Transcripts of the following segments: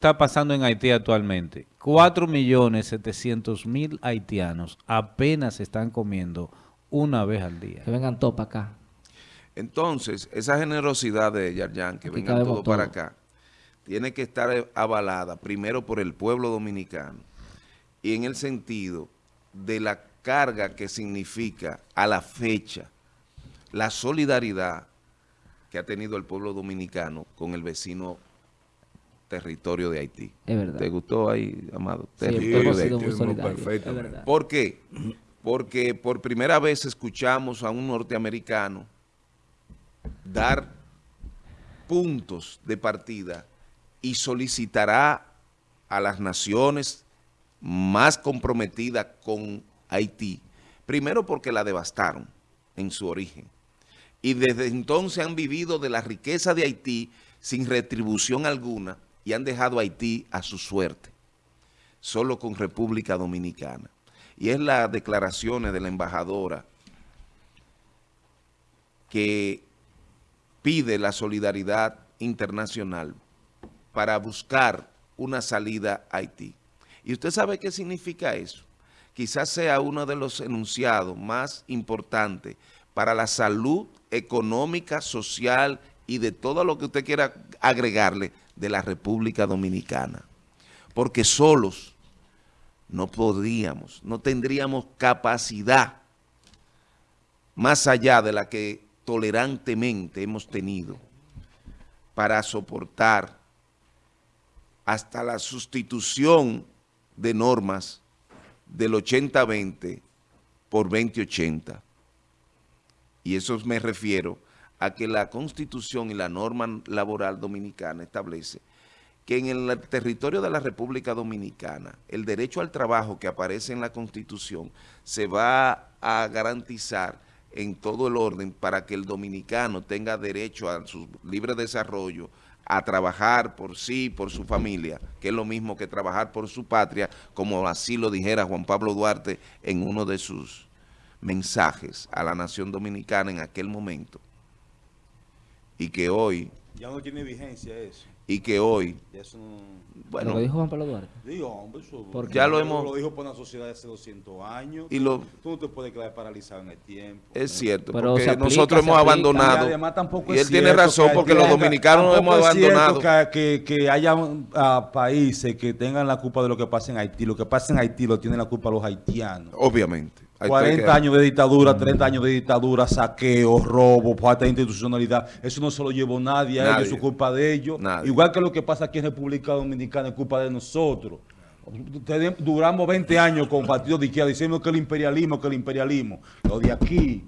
está pasando en Haití actualmente. 4.700.000 haitianos apenas están comiendo una vez al día. Que vengan todos para acá. Entonces, esa generosidad de Yarjan, que vengan todos para acá, tiene que estar avalada primero por el pueblo dominicano y en el sentido de la carga que significa a la fecha la solidaridad que ha tenido el pueblo dominicano con el vecino territorio de Haití. Es verdad. ¿Te gustó ahí, Amado? Sí, territorio de Haití. Perfecto. ¿Por qué? Porque por primera vez escuchamos a un norteamericano dar puntos de partida y solicitará a las naciones más comprometidas con Haití, primero porque la devastaron en su origen, y desde entonces han vivido de la riqueza de Haití sin retribución alguna y han dejado a Haití a su suerte, solo con República Dominicana. Y es las declaraciones de la embajadora que pide la solidaridad internacional para buscar una salida a Haití. ¿Y usted sabe qué significa eso? Quizás sea uno de los enunciados más importantes para la salud económica, social y de todo lo que usted quiera agregarle de la República Dominicana. Porque solos no podríamos, no tendríamos capacidad más allá de la que tolerantemente hemos tenido para soportar hasta la sustitución de normas del 80-20 por 20-80. Y eso me refiero a que la Constitución y la norma laboral dominicana establece que en el territorio de la República Dominicana el derecho al trabajo que aparece en la Constitución se va a garantizar en todo el orden para que el dominicano tenga derecho a su libre desarrollo, a trabajar por sí, por su familia, que es lo mismo que trabajar por su patria, como así lo dijera Juan Pablo Duarte en uno de sus mensajes a la nación dominicana en aquel momento. Y que hoy... Ya no tiene vigencia eso. Y que hoy... Bueno, lo dijo Juan Pablo Duarte. Digo, hombre, eso, porque ya lo hemos... Lo dijo por una sociedad de hace 200 años. Y lo, tú no te puedes quedar paralizado en el tiempo. Es cierto, porque nosotros hemos abandonado. Y, además tampoco y él tiene razón, porque los dominicanos nos hemos abandonado. Que, que, que haya uh, países que tengan la culpa de lo que pasa en Haití. Lo que pasa en Haití lo tienen la culpa los haitianos. Obviamente. 40 años de dictadura, 30 años de dictadura, saqueo, robo, falta de institucionalidad. Eso no se lo llevó nadie, a ellos, es culpa de ellos. Igual que lo que pasa aquí en República Dominicana es culpa de nosotros. Duramos 20 años con partidos de izquierda diciendo que el imperialismo, que el imperialismo. Lo de aquí,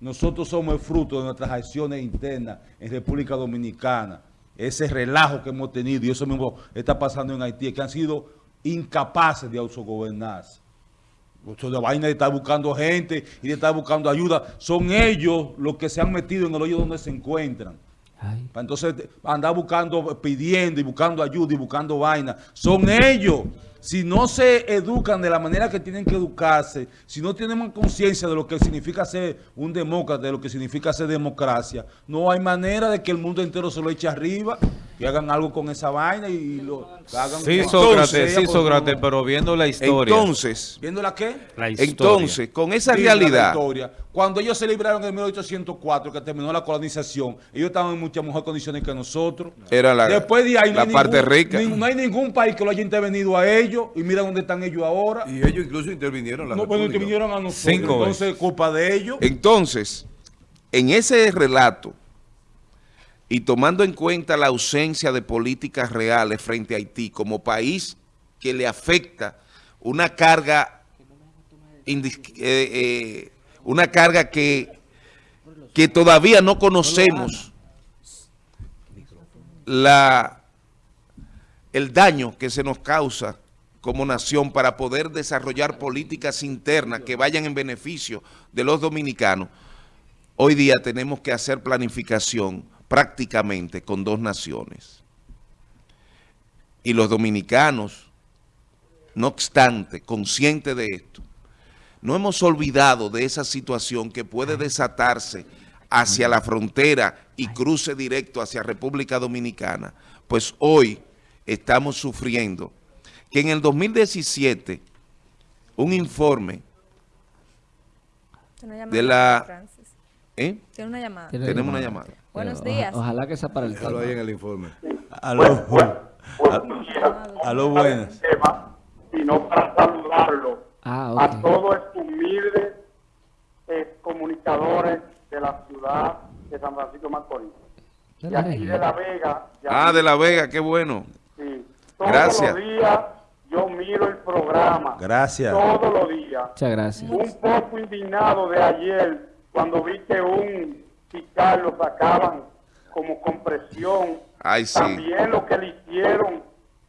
nosotros somos el fruto de nuestras acciones internas en República Dominicana. Ese relajo que hemos tenido y eso mismo está pasando en Haití, que han sido incapaces de autogobernarse de vaina de estar buscando gente y de estar buscando ayuda. Son ellos los que se han metido en el hoyo donde se encuentran. Entonces, andar buscando, pidiendo y buscando ayuda y buscando vaina. Son ellos si no se educan de la manera que tienen que educarse, si no tenemos conciencia de lo que significa ser un demócrata, de lo que significa ser democracia, no hay manera de que el mundo entero se lo eche arriba, que hagan algo con esa vaina y lo hagan. Sí, Sócrates, sí, Sócrates, pero viendo la historia. Entonces. ¿Viendo la qué? La historia. Entonces, con esa realidad. Cuando ellos se libraron en 1804, que terminó la colonización, ellos estaban en muchas mejores condiciones que nosotros. Era la, Después de ahí, la parte rica. no hay ningún país que lo haya intervenido a ellos y mira dónde están ellos ahora. Y ellos incluso intervinieron la No, pues intervinieron a nosotros. Entonces, culpa de ellos. Entonces, en ese relato, y tomando en cuenta la ausencia de políticas reales frente a Haití como país que le afecta una carga, eh, eh, una carga que, que todavía no conocemos la, el daño que se nos causa como nación para poder desarrollar políticas internas que vayan en beneficio de los dominicanos, hoy día tenemos que hacer planificación prácticamente con dos naciones. Y los dominicanos, no obstante, conscientes de esto, no hemos olvidado de esa situación que puede desatarse hacia la frontera y cruce directo hacia República Dominicana, pues hoy estamos sufriendo, que en el 2017 un informe de la... ¿Eh? Tiene una llamada. Tenemos una llamada. Buenos días. ojalá que sea para el tema. ahí en el informe. Aló, aló, buenas. Sino para saludarlo ah, a todos estos humildes eh, comunicadores de la ciudad de San Francisco de Macorís. Y aquí de La Vega. Ah, de La Vega, qué bueno. Sí. Todos Gracias. los días yo miro el programa. Gracias. Todos los días. Muchas gracias. Un poco indignado de ayer cuando vi que un fiscal lo sacaban como compresión. Ay, sí. También lo que le hicieron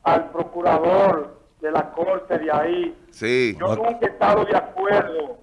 al procurador de la corte de ahí. Sí. Yo nunca he estado de acuerdo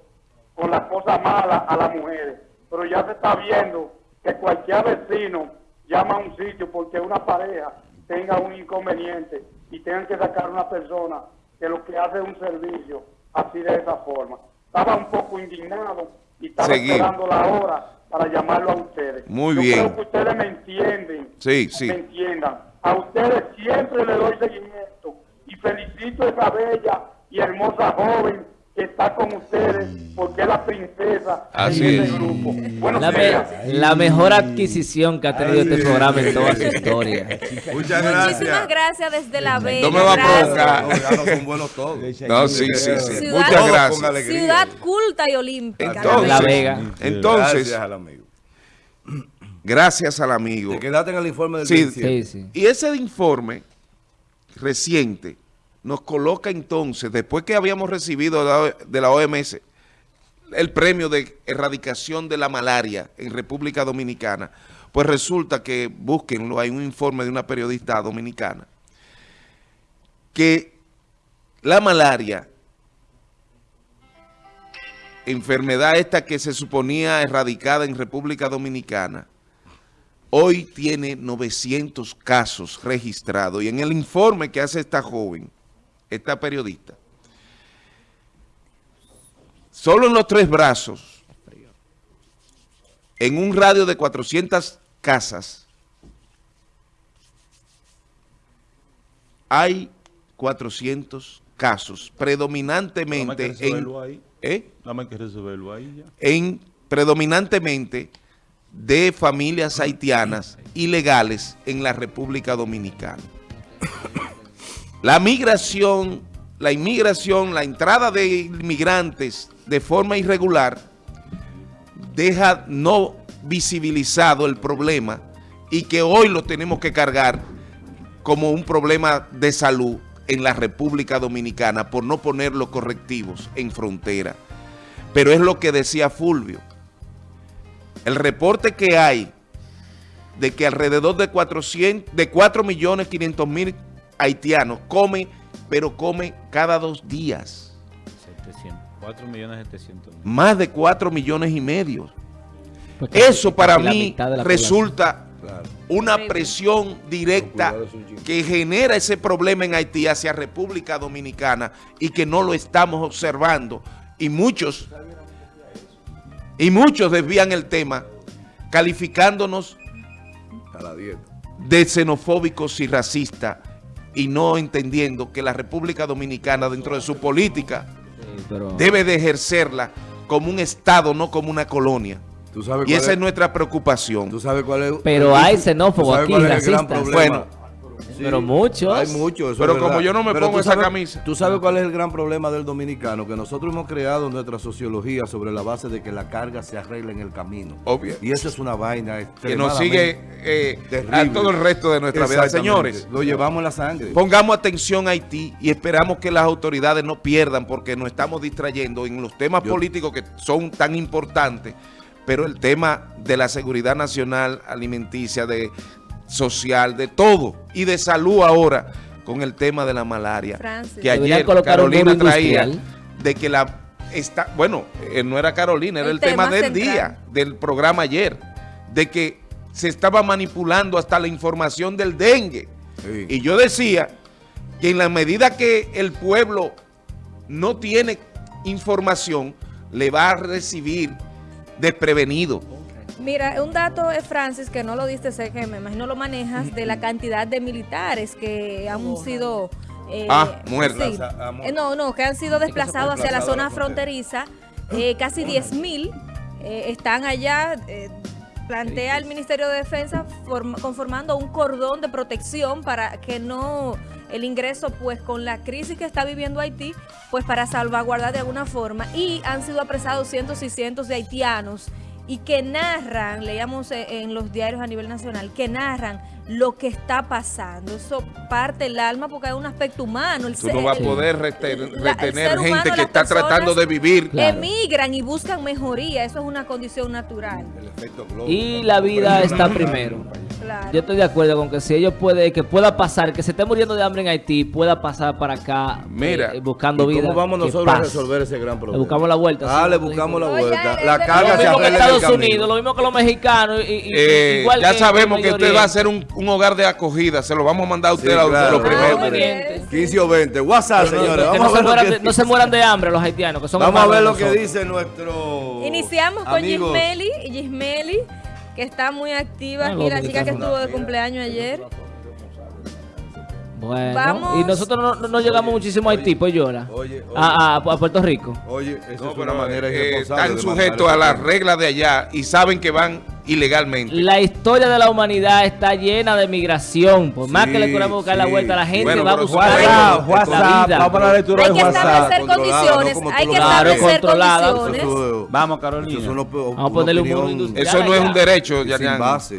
con las cosas malas a las mujeres, pero ya se está viendo que cualquier vecino llama a un sitio porque una pareja tenga un inconveniente y tengan que sacar una persona que lo que hace es un servicio así de esa forma. Estaba un poco indignado y estaba esperando la hora para llamarlo a ustedes. Muy bien. Creo que ustedes me entienden. Sí, sí. Me entiendan. A ustedes siempre le doy seguimiento y felicito a esa bella y hermosa joven que está con ustedes porque es la princesa Así de este grupo. Bueno, la, la, mejor adquisición que ha tenido este programa en toda su historia. Muchas gracias. Muchísimas gracias desde La Vega. No me va a provocar. No, son buenos todos. No, sí, sí, sí. Muchas gracias. Ciudad culta y olímpica. Entonces, La Vega. Entonces, gracias al amigo. Gracias al amigo. Te quedaste en el informe del sí, sí, sí. Y ese informe reciente nos coloca entonces, después que habíamos recibido de la OMS el premio de erradicación de la malaria en República Dominicana, pues resulta que, búsquenlo, hay un informe de una periodista dominicana, que la malaria, enfermedad esta que se suponía erradicada en República Dominicana, hoy tiene 900 casos registrados. Y en el informe que hace esta joven, esta periodista, solo en los tres brazos, en un radio de 400 casas, hay 400 casos, predominantemente en, ¿eh? en predominantemente de familias haitianas ilegales en la República Dominicana. La migración, la inmigración, la entrada de inmigrantes de forma irregular deja no visibilizado el problema y que hoy lo tenemos que cargar como un problema de salud en la República Dominicana por no poner los correctivos en frontera. Pero es lo que decía Fulvio. El reporte que hay de que alrededor de, 400, de 4 millones 500 mil haitianos come, pero come cada dos días. 4 millones 700 Más de 4 millones y medio. Eso para mí resulta una presión directa que genera ese problema en Haití hacia República Dominicana y que no lo estamos observando. Y muchos, y muchos desvían el tema calificándonos de xenofóbicos y racistas y no entendiendo que la República Dominicana dentro de su política debe de ejercerla como un Estado, no como una colonia. y esa es? nuestra preocupación. ¿Tú sabes cuál es? Pero hay xenófobos aquí, racistas. Bueno, pero muchos. Hay muchos. Pero como yo no me pongo esa camisa. ¿Tú sabes cuál es el gran problema del dominicano? Que nosotros hemos creado nuestra sociología sobre la base de que la carga se arregla en el camino. Obvio. Y eso es una vaina Que nos sigue eh, a todo el resto de nuestra vida. Señores. Lo llevamos en la sangre. Pongamos atención a Haití y esperamos que las autoridades no pierdan porque nos estamos distrayendo en los temas políticos que son tan importantes pero el tema de la seguridad nacional alimenticia, de social, de todo, y de salud ahora, con el tema de la malaria. Que ayer Carolina traía de que la... Está, bueno, eh, no era Carolina, era el, tema, del día, del programa ayer, de que se estaba manipulando hasta la información del dengue. Y yo decía que en la medida que el pueblo no tiene información, le va a recibir desprevenido. Mira, un dato, es Francis, que no lo diste, sé que me imagino lo manejas, de la cantidad de militares que han sido... Eh, ah, muertos. Eh, no, no, que han sido desplazados hacia la zona fronteriza. Eh, casi 10 mil están allá plantea el Ministerio de Defensa conformando un cordón de protección para que no el ingreso, pues con la crisis que está viviendo Haití, pues para salvaguardar de alguna forma. Y han sido apresados cientos y cientos de haitianos y que narran, leíamos en los diarios a nivel nacional, que narran lo que está pasando. Eso parte el alma porque hay un aspecto humano. El Tú no vas a poder retener, gente que está tratando de vivir. Emigran y buscan mejoría. Eso es una condición natural. Y la vida está primero. Yo estoy de acuerdo con que si ellos puede, que pueda pasar, que se esté muriendo de hambre en Haití, pueda pasar para acá Mira, eh, buscando vida. ¿Cómo vamos nosotros a resolver ese gran problema? Le buscamos la vuelta. Ah, le buscamos la vuelta. la carga se que Estados Unidos, lo mismo que los mexicanos. Y, eh, igual ya sabemos que usted va a ser un, un, hogar de acogida. Se lo vamos a mandar a usted a los primeros. 15 o 20. WhatsApp, señores. Vamos no, a ver se mueran, no se mueran de hambre los haitianos. Que son vamos a ver lo que dice nuestro. Iniciamos con Gismeli. Gismeli que está muy activa aquí, la chica que estuvo de cumpleaños ayer. Bueno, y nosotros no, llegamos muchísimo a Haití, pues llora. a, a, Puerto Rico. Oye, eso es una manera eh, Están sujetos a las reglas de allá y saben que van ilegalmente. La historia de la humanidad está llena de migración. Por más que le queramos buscar la vuelta a la gente, va a buscar WhatsApp, Vamos a la lectura de WhatsApp. Hay que establecer condiciones. Hay que establecer condiciones. Vamos, Carolina. Vamos a ponerle un industrial. Eso no es un derecho,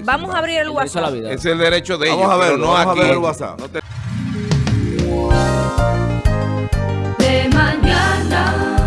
Vamos a abrir el WhatsApp. Es el derecho de ellos. Vamos a ver, no aquí. el WhatsApp. De mañana.